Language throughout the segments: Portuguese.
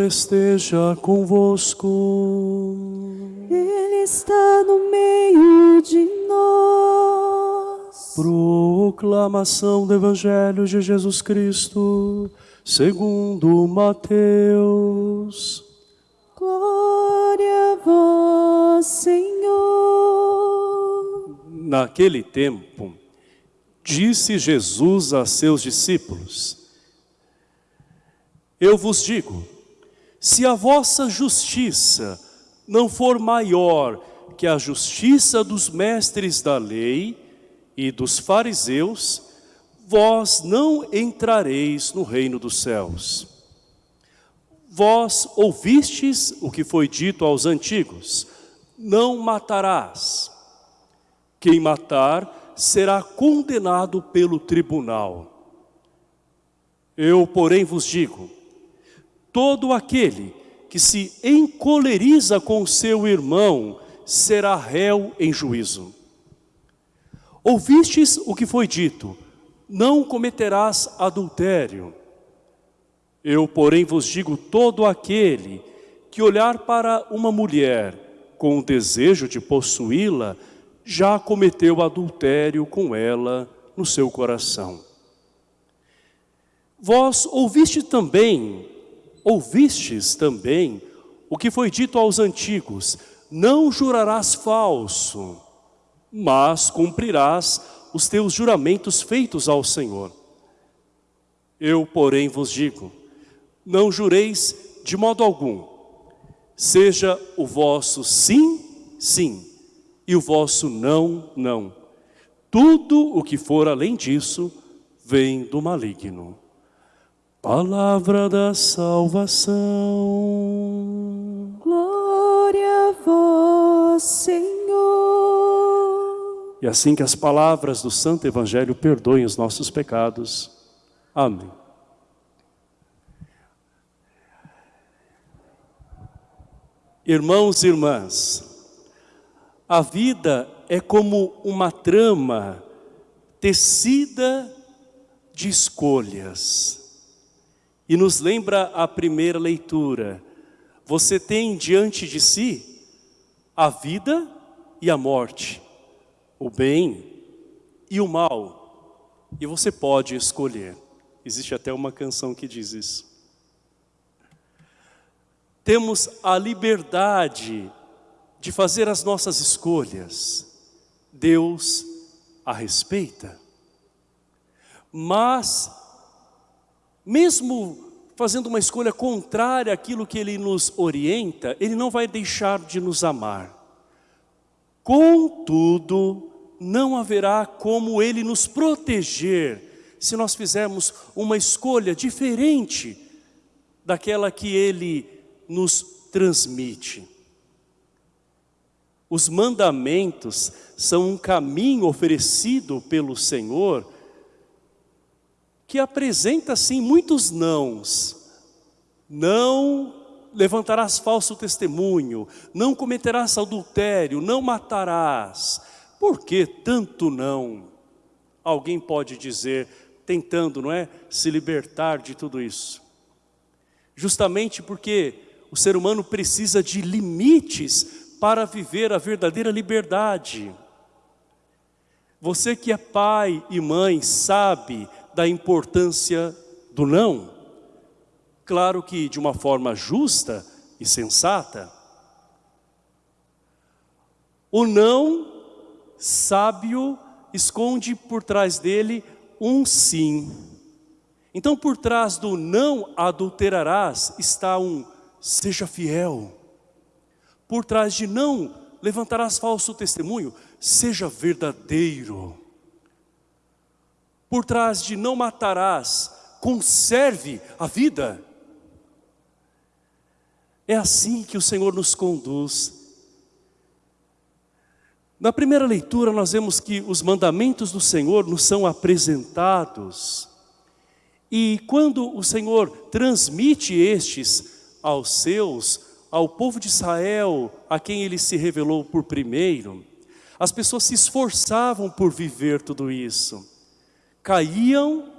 Senhor esteja convosco. Ele está no meio de nós. Proclamação do Evangelho de Jesus Cristo, segundo Mateus. Glória a vós, Senhor. Naquele tempo, disse Jesus a seus discípulos, Eu vos digo, se a vossa justiça não for maior que a justiça dos mestres da lei e dos fariseus, vós não entrareis no reino dos céus. Vós ouvistes o que foi dito aos antigos, não matarás. Quem matar será condenado pelo tribunal. Eu, porém, vos digo, todo aquele que se encoleriza com seu irmão será réu em juízo. Ouvistes o que foi dito, não cometerás adultério. Eu, porém, vos digo, todo aquele que olhar para uma mulher com o desejo de possuí-la, já cometeu adultério com ela no seu coração. Vós ouviste também, ouvistes também o que foi dito aos antigos, não jurarás falso, mas cumprirás os teus juramentos feitos ao Senhor. Eu, porém, vos digo, não jureis de modo algum, seja o vosso sim, sim, e o vosso não, não. Tudo o que for além disso vem do maligno. Palavra da salvação. Glória a vós, Senhor. E assim que as palavras do Santo Evangelho perdoem os nossos pecados. Amém. Irmãos e irmãs, a vida é como uma trama tecida de escolhas. E nos lembra a primeira leitura. Você tem diante de si a vida e a morte, o bem e o mal. E você pode escolher. Existe até uma canção que diz isso. Temos a liberdade de fazer as nossas escolhas. Deus a respeita. Mas mesmo fazendo uma escolha contrária àquilo que Ele nos orienta, Ele não vai deixar de nos amar. Contudo, não haverá como Ele nos proteger se nós fizermos uma escolha diferente daquela que Ele nos transmite. Os mandamentos são um caminho oferecido pelo Senhor que apresenta sim muitos nãos. Não levantarás falso testemunho, não cometerás adultério, não matarás. Por que tanto não? Alguém pode dizer, tentando, não é, se libertar de tudo isso. Justamente porque o ser humano precisa de limites para viver a verdadeira liberdade. Você que é pai e mãe sabe da importância do não. Claro que de uma forma justa e sensata. O não sábio esconde por trás dele um sim. Então por trás do não adulterarás está um seja fiel. Por trás de não levantarás falso testemunho, seja verdadeiro por trás de não matarás, conserve a vida. É assim que o Senhor nos conduz. Na primeira leitura nós vemos que os mandamentos do Senhor nos são apresentados. E quando o Senhor transmite estes aos seus, ao povo de Israel, a quem ele se revelou por primeiro, as pessoas se esforçavam por viver tudo isso caíam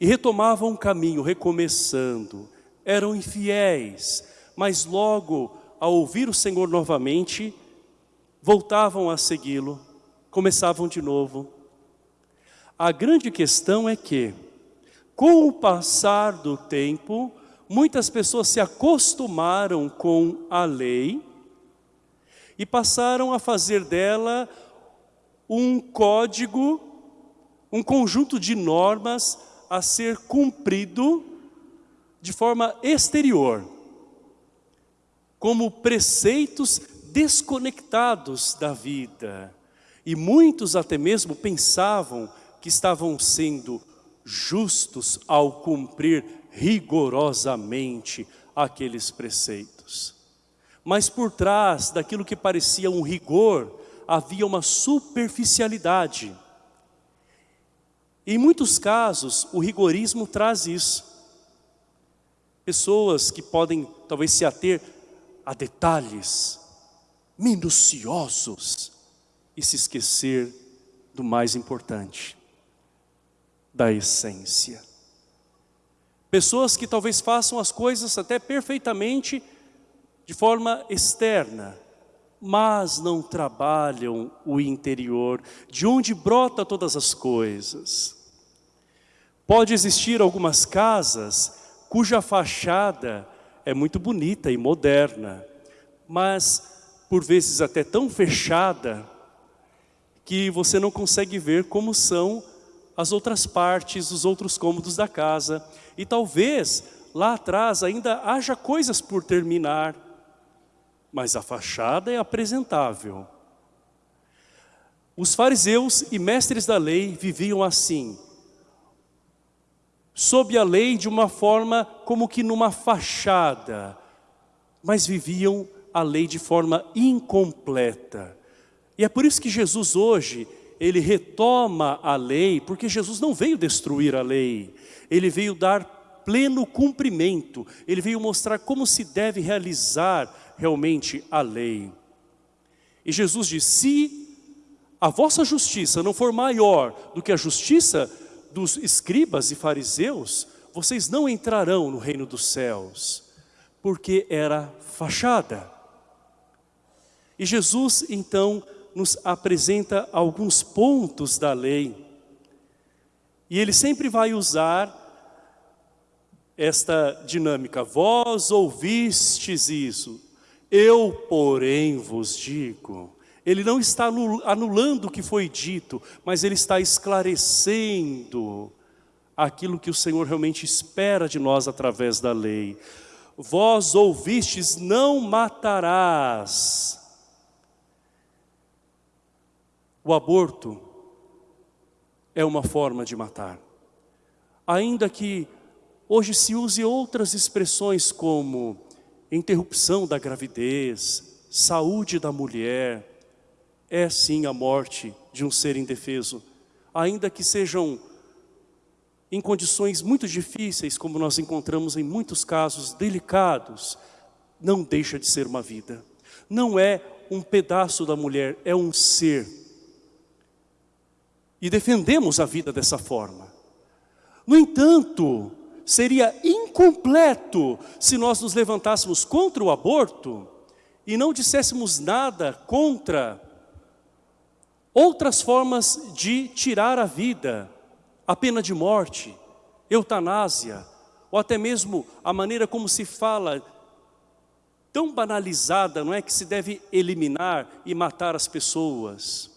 e retomavam o caminho, recomeçando. eram infiéis, mas logo, ao ouvir o Senhor novamente, voltavam a segui-lo, começavam de novo. A grande questão é que, com o passar do tempo, muitas pessoas se acostumaram com a lei e passaram a fazer dela um código, um conjunto de normas a ser cumprido de forma exterior, como preceitos desconectados da vida. E muitos até mesmo pensavam que estavam sendo justos ao cumprir rigorosamente aqueles preceitos. Mas por trás daquilo que parecia um rigor, havia uma superficialidade. Em muitos casos, o rigorismo traz isso. Pessoas que podem talvez se ater a detalhes minuciosos e se esquecer do mais importante, da essência. Pessoas que talvez façam as coisas até perfeitamente de forma externa, mas não trabalham o interior, de onde brota todas as coisas. Pode existir algumas casas cuja fachada é muito bonita e moderna, mas por vezes até tão fechada que você não consegue ver como são as outras partes, os outros cômodos da casa. E talvez lá atrás ainda haja coisas por terminar, mas a fachada é apresentável. Os fariseus e mestres da lei viviam assim, sob a lei de uma forma como que numa fachada, mas viviam a lei de forma incompleta. E é por isso que Jesus hoje, ele retoma a lei, porque Jesus não veio destruir a lei, ele veio dar pleno cumprimento, ele veio mostrar como se deve realizar realmente a lei. E Jesus diz, se a vossa justiça não for maior do que a justiça dos escribas e fariseus, vocês não entrarão no reino dos céus, porque era fachada. E Jesus então nos apresenta alguns pontos da lei, e ele sempre vai usar esta dinâmica, vós ouvistes isso, eu, porém, vos digo. Ele não está anulando o que foi dito, mas ele está esclarecendo aquilo que o Senhor realmente espera de nós através da lei. Vós ouvistes, não matarás. O aborto é uma forma de matar. Ainda que hoje se use outras expressões como interrupção da gravidez, saúde da mulher, é sim a morte de um ser indefeso, ainda que sejam em condições muito difíceis, como nós encontramos em muitos casos delicados, não deixa de ser uma vida. Não é um pedaço da mulher, é um ser. E defendemos a vida dessa forma. No entanto, seria incompleto se nós nos levantássemos contra o aborto e não disséssemos nada contra outras formas de tirar a vida, a pena de morte, eutanásia, ou até mesmo a maneira como se fala, tão banalizada, não é que se deve eliminar e matar as pessoas.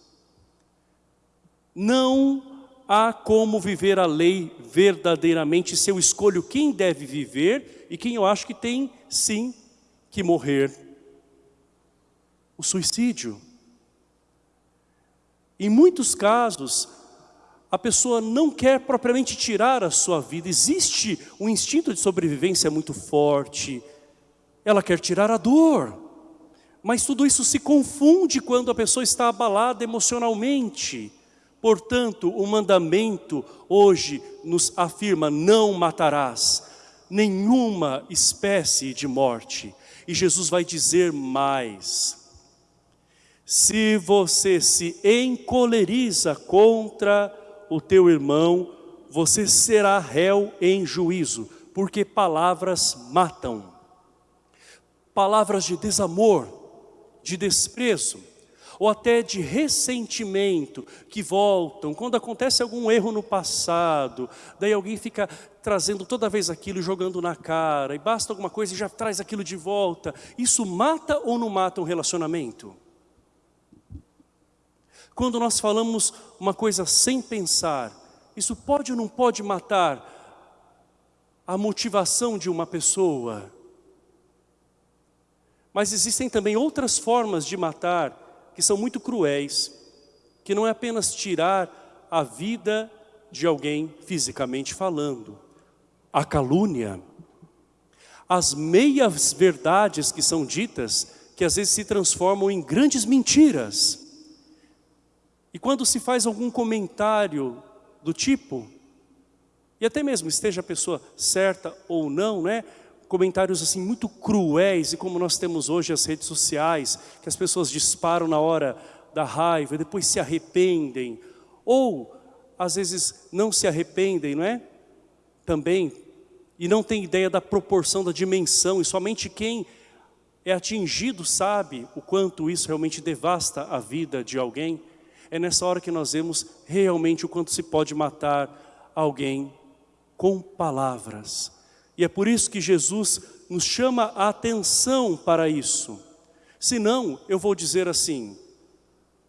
Não há como viver a lei verdadeiramente se eu escolho quem deve viver e quem eu acho que tem sim que morrer. O suicídio. Em muitos casos, a pessoa não quer propriamente tirar a sua vida. Existe um instinto de sobrevivência muito forte. Ela quer tirar a dor. Mas tudo isso se confunde quando a pessoa está abalada emocionalmente. Portanto, o mandamento hoje nos afirma, não matarás nenhuma espécie de morte. E Jesus vai dizer mais, se você se encoleriza contra o teu irmão, você será réu em juízo, porque palavras matam. Palavras de desamor, de desprezo, ou até de ressentimento que voltam, quando acontece algum erro no passado, daí alguém fica trazendo toda vez aquilo, jogando na cara, e basta alguma coisa e já traz aquilo de volta. Isso mata ou não mata um relacionamento? Quando nós falamos uma coisa sem pensar, isso pode ou não pode matar a motivação de uma pessoa? Mas existem também outras formas de matar que são muito cruéis, que não é apenas tirar a vida de alguém fisicamente falando. A calúnia, as meias verdades que são ditas, que às vezes se transformam em grandes mentiras. E quando se faz algum comentário do tipo, e até mesmo esteja a pessoa certa ou não, né? Comentários assim muito cruéis e como nós temos hoje as redes sociais, que as pessoas disparam na hora da raiva e depois se arrependem, ou às vezes não se arrependem, não é? Também, e não tem ideia da proporção, da dimensão, e somente quem é atingido sabe o quanto isso realmente devasta a vida de alguém. É nessa hora que nós vemos realmente o quanto se pode matar alguém com palavras e é por isso que Jesus nos chama a atenção para isso. Senão, eu vou dizer assim,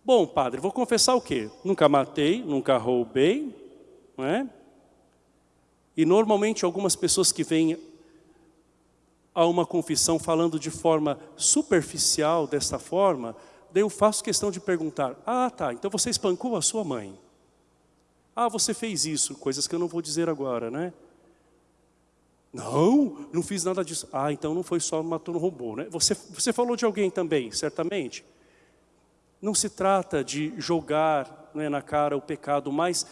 bom padre, vou confessar o quê? Nunca matei, nunca roubei, não é? E normalmente algumas pessoas que vêm a uma confissão falando de forma superficial, desta forma, daí eu faço questão de perguntar, ah tá, então você espancou a sua mãe. Ah, você fez isso, coisas que eu não vou dizer agora, né? Não, não fiz nada disso. Ah, então não foi só matou no robô, né? Você, você falou de alguém também, certamente. Não se trata de jogar né, na cara o pecado, mas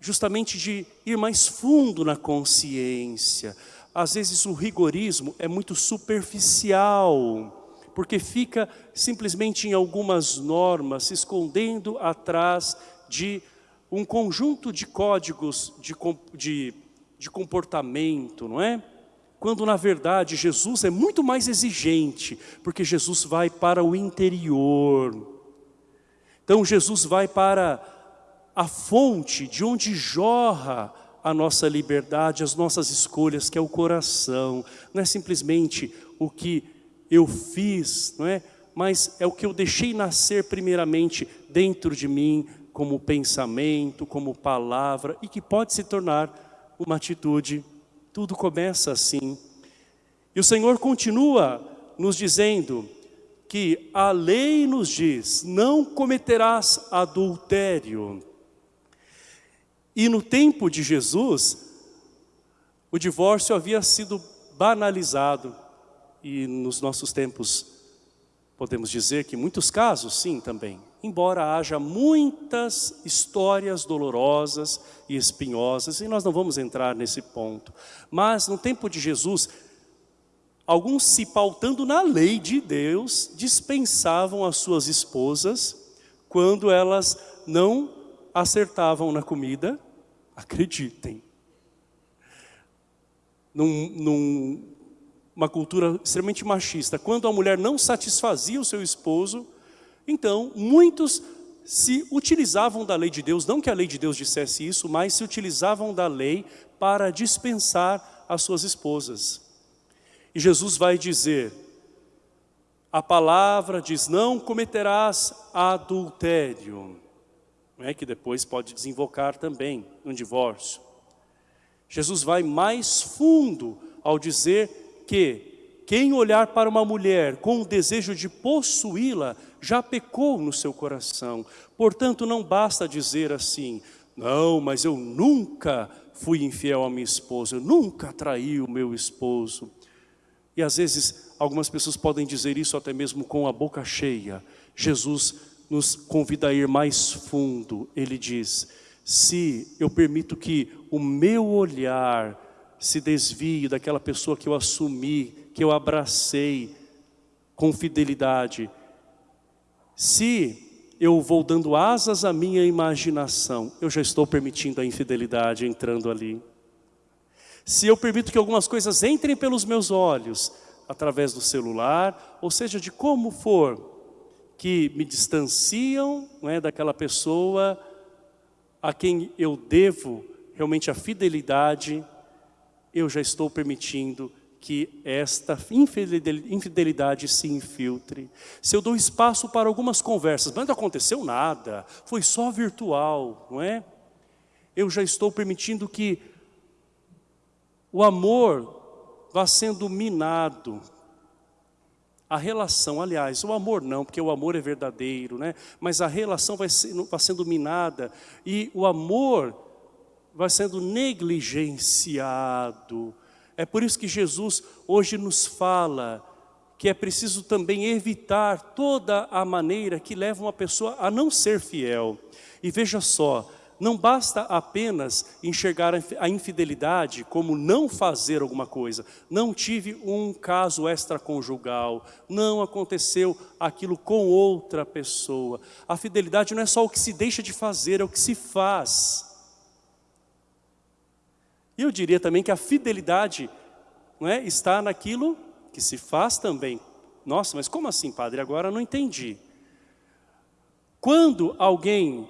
justamente de ir mais fundo na consciência. Às vezes o rigorismo é muito superficial, porque fica simplesmente em algumas normas, se escondendo atrás de um conjunto de códigos de, de de comportamento, não é? Quando na verdade Jesus é muito mais exigente, porque Jesus vai para o interior. Então Jesus vai para a fonte de onde jorra a nossa liberdade, as nossas escolhas, que é o coração. Não é simplesmente o que eu fiz, não é? Mas é o que eu deixei nascer primeiramente dentro de mim, como pensamento, como palavra, e que pode se tornar uma atitude, tudo começa assim. E o Senhor continua nos dizendo que a lei nos diz, não cometerás adultério. E no tempo de Jesus, o divórcio havia sido banalizado. E nos nossos tempos, podemos dizer que muitos casos, sim, também embora haja muitas histórias dolorosas e espinhosas, e nós não vamos entrar nesse ponto. Mas no tempo de Jesus, alguns se pautando na lei de Deus, dispensavam as suas esposas quando elas não acertavam na comida, acreditem. Num, num, uma cultura extremamente machista, quando a mulher não satisfazia o seu esposo, então, muitos se utilizavam da lei de Deus, não que a lei de Deus dissesse isso, mas se utilizavam da lei para dispensar as suas esposas. E Jesus vai dizer, a palavra diz, não cometerás adultério, é que depois pode desinvocar também um divórcio. Jesus vai mais fundo ao dizer que quem olhar para uma mulher com o desejo de possuí-la, já pecou no seu coração. Portanto, não basta dizer assim, não, mas eu nunca fui infiel à minha esposa, eu nunca traí o meu esposo. E às vezes, algumas pessoas podem dizer isso até mesmo com a boca cheia. Jesus nos convida a ir mais fundo. Ele diz, se eu permito que o meu olhar se desvie daquela pessoa que eu assumi, que eu abracei com fidelidade, se eu vou dando asas à minha imaginação, eu já estou permitindo a infidelidade entrando ali. se eu permito que algumas coisas entrem pelos meus olhos, através do celular, ou seja, de como for, que me distanciam é, daquela pessoa a quem eu devo realmente a fidelidade, eu já estou permitindo que esta infidelidade se infiltre. Se eu dou espaço para algumas conversas, mas não aconteceu nada, foi só virtual, não é? Eu já estou permitindo que o amor vá sendo minado. A relação, aliás, o amor não, porque o amor é verdadeiro, né? Mas a relação vai, sendo, vai sendo minada e o amor vai sendo negligenciado, é por isso que Jesus hoje nos fala que é preciso também evitar toda a maneira que leva uma pessoa a não ser fiel. E veja só, não basta apenas enxergar a infidelidade como não fazer alguma coisa. Não tive um caso extraconjugal, não aconteceu aquilo com outra pessoa. A fidelidade não é só o que se deixa de fazer, é o que se faz. Eu diria também que a fidelidade não é, está naquilo que se faz também. Nossa, mas como assim, padre? Agora não entendi. Quando alguém,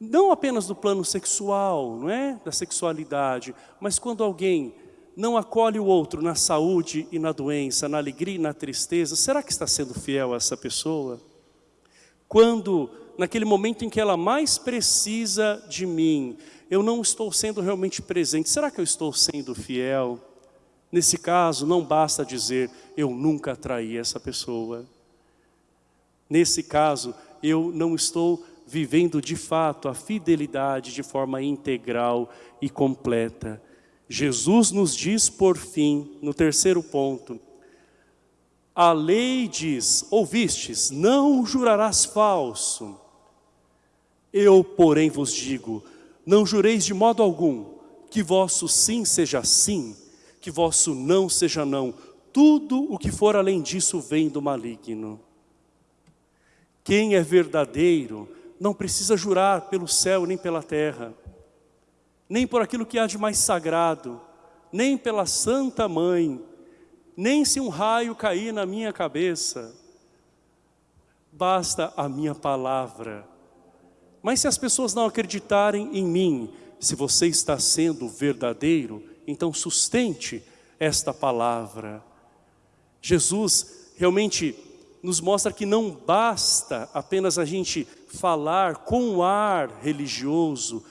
não apenas do plano sexual, não é? Da sexualidade, mas quando alguém não acolhe o outro na saúde e na doença, na alegria e na tristeza, será que está sendo fiel a essa pessoa? Quando, naquele momento em que ela mais precisa de mim, eu não estou sendo realmente presente. Será que eu estou sendo fiel? Nesse caso, não basta dizer, eu nunca traí essa pessoa. Nesse caso, eu não estou vivendo de fato a fidelidade de forma integral e completa. Jesus nos diz, por fim, no terceiro ponto, a lei diz, ouvistes, não jurarás falso. Eu, porém, vos digo, não jureis de modo algum, que vosso sim seja sim, que vosso não seja não. Tudo o que for além disso vem do maligno. Quem é verdadeiro não precisa jurar pelo céu nem pela terra, nem por aquilo que há de mais sagrado, nem pela Santa Mãe, nem se um raio cair na minha cabeça. Basta a minha palavra mas se as pessoas não acreditarem em mim, se você está sendo verdadeiro, então sustente esta palavra. Jesus realmente nos mostra que não basta apenas a gente falar com ar religioso,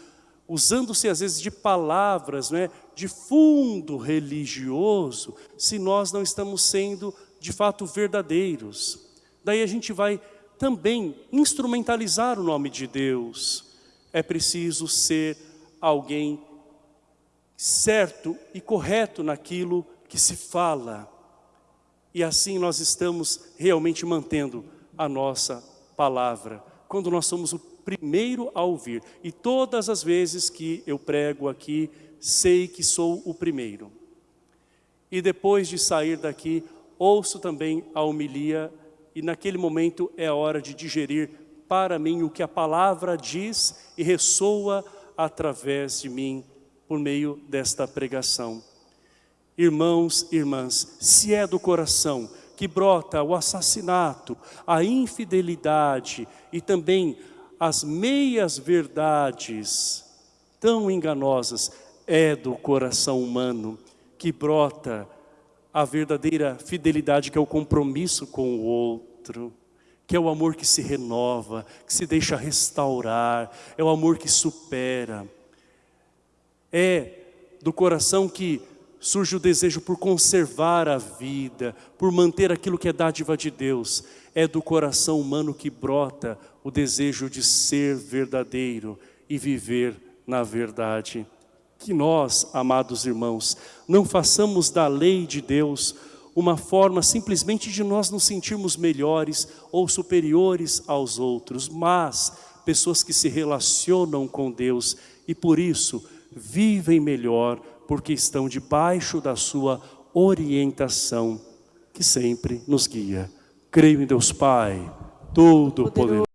usando-se às vezes de palavras, não é? de fundo religioso, se nós não estamos sendo de fato verdadeiros. Daí a gente vai também instrumentalizar o nome de Deus. É preciso ser alguém certo e correto naquilo que se fala. E assim nós estamos realmente mantendo a nossa palavra. Quando nós somos o primeiro a ouvir. E todas as vezes que eu prego aqui, sei que sou o primeiro. E depois de sair daqui, ouço também a homilia e naquele momento é a hora de digerir para mim o que a palavra diz e ressoa através de mim por meio desta pregação. Irmãos, irmãs, se é do coração que brota o assassinato, a infidelidade e também as meias verdades tão enganosas, é do coração humano que brota a verdadeira fidelidade que é o compromisso com o outro, que é o amor que se renova, que se deixa restaurar, é o amor que supera. É do coração que surge o desejo por conservar a vida, por manter aquilo que é dádiva de Deus. É do coração humano que brota o desejo de ser verdadeiro e viver na verdade que nós, amados irmãos, não façamos da lei de Deus uma forma simplesmente de nós nos sentirmos melhores ou superiores aos outros, mas pessoas que se relacionam com Deus e por isso vivem melhor porque estão debaixo da sua orientação que sempre nos guia. Creio em Deus Pai, Todo-Poderoso.